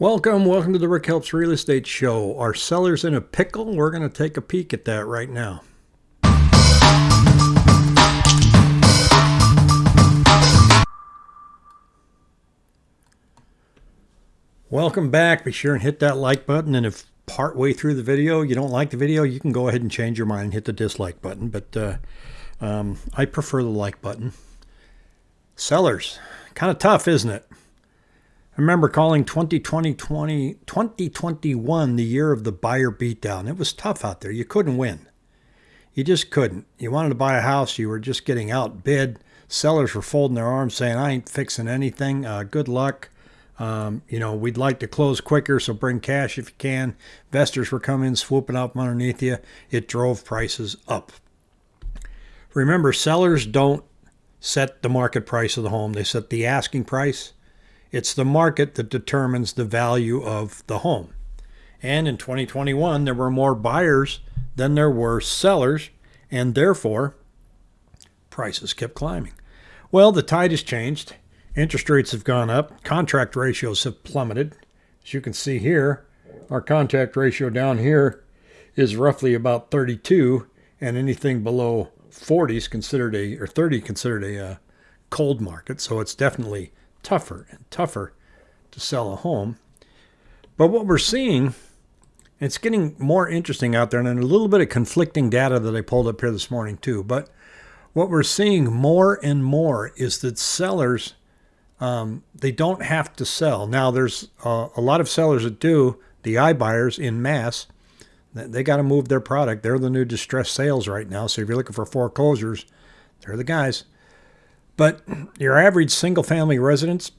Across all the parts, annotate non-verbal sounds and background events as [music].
Welcome, welcome to the Rick Helps Real Estate Show. Are sellers in a pickle? We're going to take a peek at that right now. Welcome back. Be sure and hit that like button. And if part way through the video you don't like the video, you can go ahead and change your mind and hit the dislike button. But uh, um, I prefer the like button. Sellers, kind of tough, isn't it? I remember calling 2020, 20, 2021 the year of the buyer beatdown. It was tough out there. You couldn't win. You just couldn't. You wanted to buy a house, you were just getting outbid. Sellers were folding their arms saying, I ain't fixing anything. Uh, good luck. Um, you know, we'd like to close quicker, so bring cash if you can. Investors were coming, swooping up underneath you. It drove prices up. Remember, sellers don't set the market price of the home, they set the asking price. It's the market that determines the value of the home. And in 2021, there were more buyers than there were sellers, and therefore, prices kept climbing. Well, the tide has changed. Interest rates have gone up. Contract ratios have plummeted. As you can see here, our contract ratio down here is roughly about 32, and anything below 40 is considered a, or 30 considered a uh, cold market. So it's definitely tougher and tougher to sell a home. But what we're seeing, it's getting more interesting out there, and a little bit of conflicting data that I pulled up here this morning too. But what we're seeing more and more is that sellers, um, they don't have to sell. Now, there's uh, a lot of sellers that do, the iBuyers in mass, they got to move their product. They're the new distressed sales right now. So if you're looking for foreclosures, they're the guys. But your average single family residents,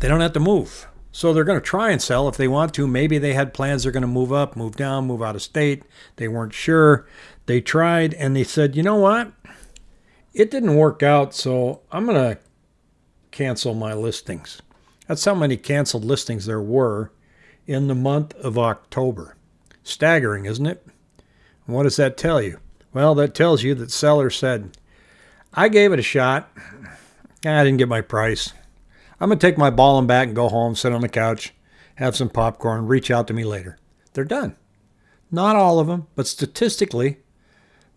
they don't have to move. So they're going to try and sell if they want to. Maybe they had plans they're going to move up, move down, move out of state. They weren't sure. They tried and they said, you know what? It didn't work out, so I'm going to cancel my listings. That's how many canceled listings there were in the month of October. Staggering, isn't it? what does that tell you? Well, that tells you that sellers said, I gave it a shot. I didn't get my price. I'm going to take my ball and bat and go home, sit on the couch, have some popcorn, reach out to me later. They're done. Not all of them, but statistically,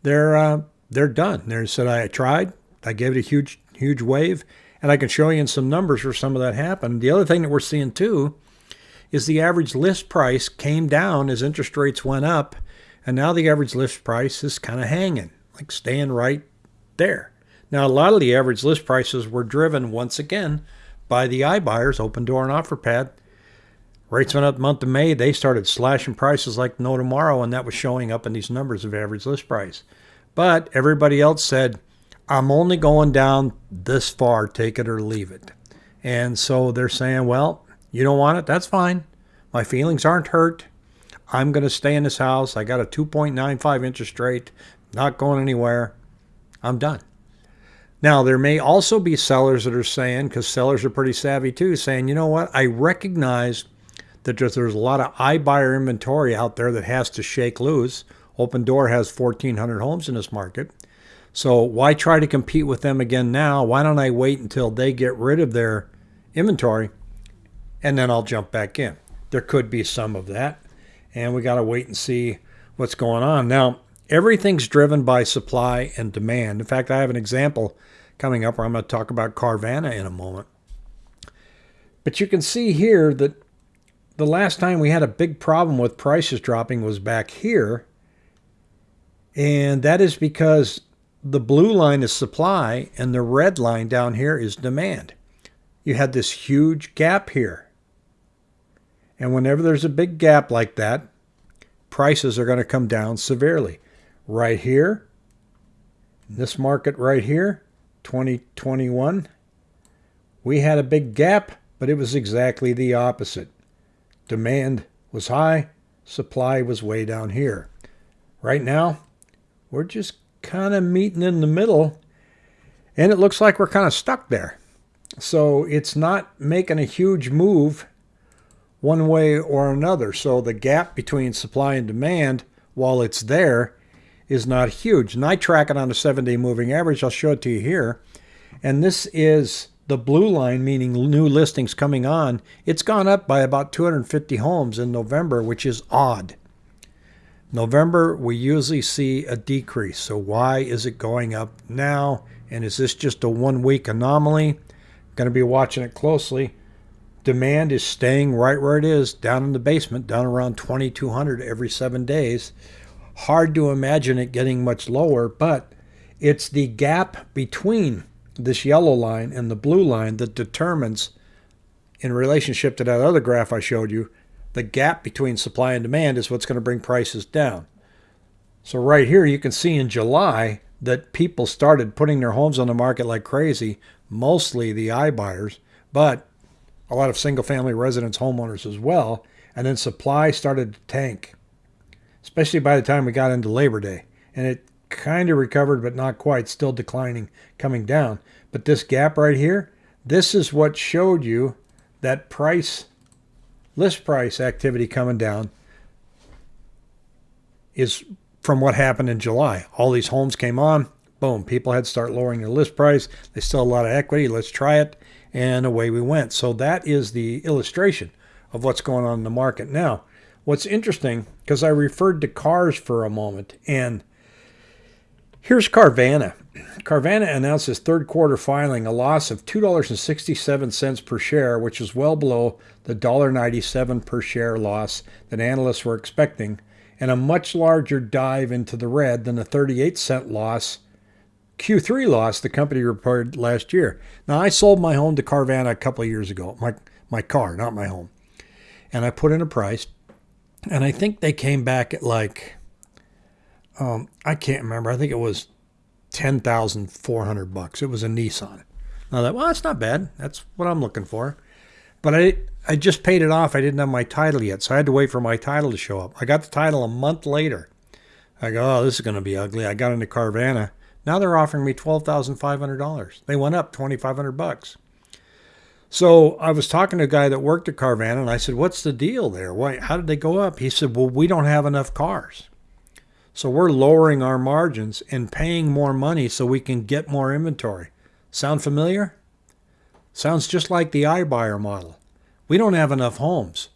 they're uh, they're done. They said I tried. I gave it a huge huge wave, and I can show you in some numbers where some of that happened. The other thing that we're seeing too is the average list price came down as interest rates went up, and now the average list price is kind of hanging, like staying right there. Now, a lot of the average list prices were driven once again by the iBuyers, Opendoor and Offerpad. Rates went up month of May. They started slashing prices like no tomorrow, and that was showing up in these numbers of average list price. But everybody else said, I'm only going down this far, take it or leave it. And so they're saying, well, you don't want it? That's fine. My feelings aren't hurt. I'm going to stay in this house. I got a 2.95 interest rate, not going anywhere. I'm done. Now, there may also be sellers that are saying, because sellers are pretty savvy too, saying, you know what, I recognize that there's, a lot of iBuyer inventory out there that has to shake loose. Opendoor has 1,400 homes in this market. So why try to compete with them again now? Why don't I wait until they get rid of their inventory and then I'll jump back in? There could be some of that. And we got to wait and see what's going on. Now, everything's driven by supply and demand. In fact, I have an example coming up where I'm going to talk about Carvana in a moment. But you can see here that the last time we had a big problem with prices dropping was back here. And that is because the blue line is supply and the red line down here is demand. You had this huge gap here. And whenever there's a big gap like that, prices are going to come down severely right here, this market right here, 2021, we had a big gap, but it was exactly the opposite. Demand was high, supply was way down here. Right now, we're just kind of meeting in the middle, and it looks like we're kind of stuck there. So it's not making a huge move one way or another. So the gap between supply and demand, while it's there, is not huge. And I track it on a seven day moving average. I'll show it to you here. And this is the blue line, meaning new listings coming on, it's gone up by about 250 homes in November, which is odd. November, we usually see a decrease. So why is it going up now? And is this just a one week anomaly? Going to be watching it closely. Demand is staying right where it is, down in the basement, down around 2,200 every seven days. Hard to imagine it getting much lower, but it's the gap between this yellow line and the blue line that determines, in relationship to that other graph I showed you, the gap between supply and demand is what's going to bring prices down. So right here you can see in July that people started putting their homes on the market like crazy, mostly the iBuyers, but a lot of single family residence homeowners as well. And then supply started to tank, especially by the time we got into Labor Day. And it kind of recovered, but not quite, still declining, coming down. But this gap right here, this is what showed you that price, list price activity coming down is from what happened in July. All these homes came on, boom, people had to start lowering their list price. They still a lot of equity. Let's try it. And away we went. So that is the illustration of what's going on in the market. Now, what's interesting, because I referred to cars for a moment, and Here's Carvana. Carvana announced its third quarter filing a loss of $2.67 per share, which is well below the $1.97 per share loss that analysts were expecting, and a much larger dive into the red than the 38 cent loss, Q3 loss the company reported last year. Now, I sold my home to Carvana a couple of years ago, my, my car, not my home. And I put in a price, and I think they came back at like um, I can't remember. I think it was ten thousand four hundred bucks. It was a Nissan. I thought, well, that's not bad. That's what I'm looking for. But I I just paid it off. I didn't have my title yet, so I had to wait for my title to show up. I got the title a month later. I go, oh, this is going to be ugly. I got into Carvana. Now they're offering me twelve thousand five hundred dollars. They went up twenty five hundred bucks. So I was talking to a guy that worked at Carvana, and I said, "What's the deal there? Why? How did they go up?" He said, "Well, we don't have enough cars." So we're lowering our margins and paying more money so we can get more inventory. Sound familiar? Sounds just like the iBuyer model. We don't have enough homes.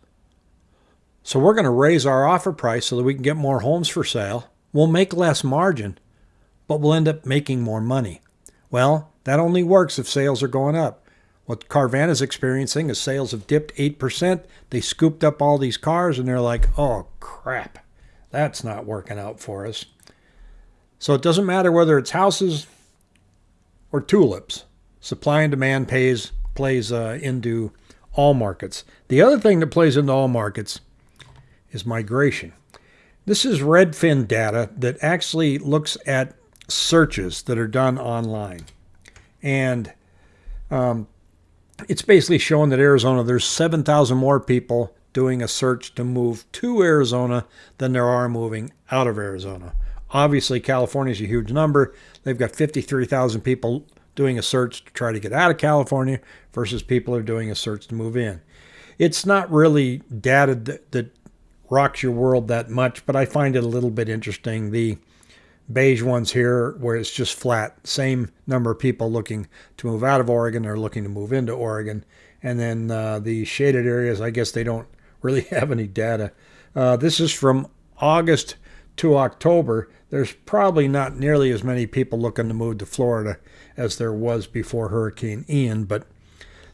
So we're going to raise our offer price so that we can get more homes for sale. We'll make less margin, but we'll end up making more money. Well, that only works if sales are going up. What Carvana is experiencing is sales have dipped 8%. They scooped up all these cars and they're like, oh, crap. That's not working out for us. So it doesn't matter whether it's houses or tulips. Supply and demand pays plays uh, into all markets. The other thing that plays into all markets is migration. This is Redfin data that actually looks at searches that are done online. And um, it's basically showing that Arizona, there's 7,000 more people doing a search to move to Arizona than there are moving out of Arizona. Obviously, California is a huge number. They've got 53,000 people doing a search to try to get out of California versus people are doing a search to move in. It's not really data that, that rocks your world that much, but I find it a little bit interesting. The beige ones here, where it's just flat, same number of people looking to move out of Oregon or looking to move into Oregon. And then uh, the shaded areas, I guess they don't [laughs] really have any data. Uh, this is from August to October. There's probably not nearly as many people looking to move to Florida as there was before Hurricane Ian. But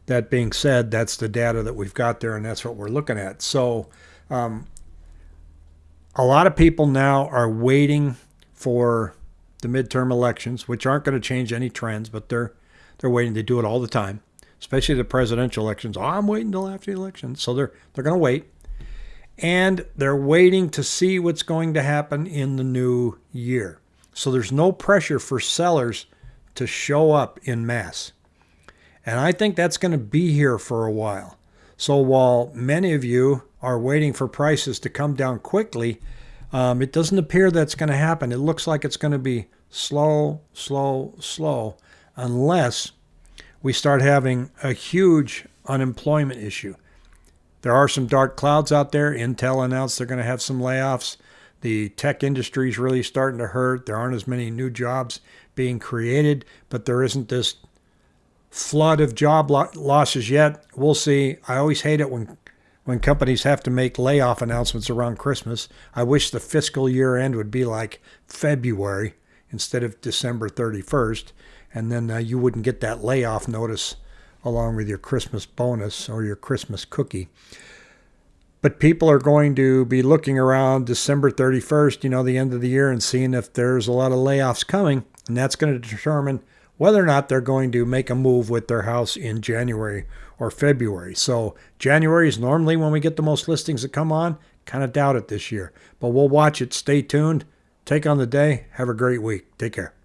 that being said, that's the data that we've got there, and that's what we're looking at. So um, a lot of people now are waiting for the midterm elections, which aren't going to change any trends, but they're they're waiting to do it all the time especially the presidential elections. Oh, I'm waiting until after the election. So they're they're going to wait. And they're waiting to see what's going to happen in the new year. So there's no pressure for sellers to show up in mass. And I think that's going to be here for a while. So while many of you are waiting for prices to come down quickly, um, it doesn't appear that's going to happen. It looks like it's going to be slow, slow, slow, unless we start having a huge unemployment issue. There are some dark clouds out there. Intel announced they're going to have some layoffs. The tech industry is really starting to hurt. There aren't as many new jobs being created, but there isn't this flood of job lo- losses yet. We'll see. I always hate it when when companies have to make layoff announcements around Christmas. I wish the fiscal year end would be like February instead of December 31st, and then uh, you wouldn't get that layoff notice along with your Christmas bonus or your Christmas cookie. But people are going to be looking around December 31st, you know, the end of the year, and seeing if there's a lot of layoffs coming. And that's going to determine whether or not they're going to make a move with their house in January or February. So January is normally when we get the most listings that come on. Kind of doubt it this year. But we'll watch it. Stay tuned. Take on the day. Have a great week. Take care.